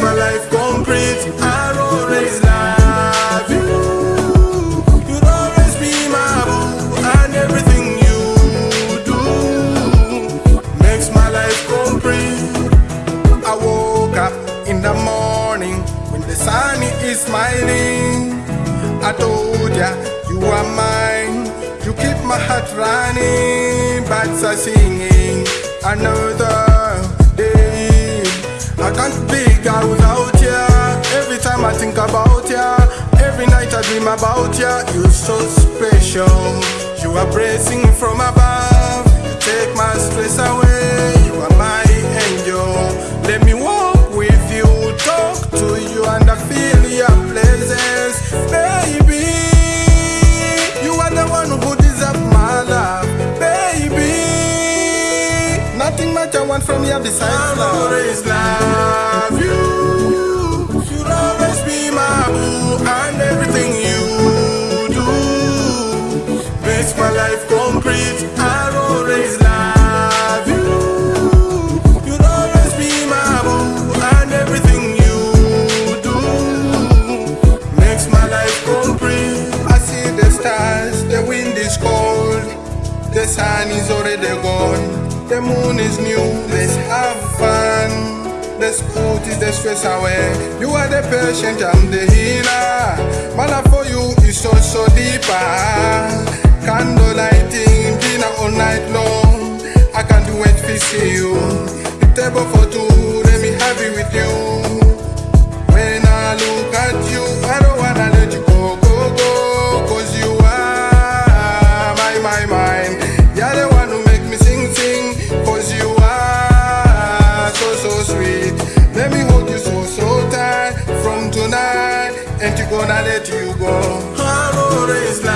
my life concrete. I'll always love you. You'll always be my boo, and everything you do makes my life complete. I woke up in the morning when the sun is smiling. I told ya you are mine. You keep my heart running, birds are singing. I know another. Girl without ya. Every time I think about ya. Every night I dream about ya. You're so special. You are blessing from above. Nothing much I want from you besides love. Always love you. You'll always be my boo, and everything you do makes my life complete. I'll always love you. You'll always be my boo, and everything you do makes my life complete. I see the stars, the wind is cold, the sun is already gone, the moon is new. Let's have fun. The sport is the stress away. You are the patient, I'm the healer. My love for you is so so deeper. Candle lighting, dinner all night long. I can't wait to see you. The table for two, let me have it with you. and you gonna let you go.